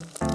you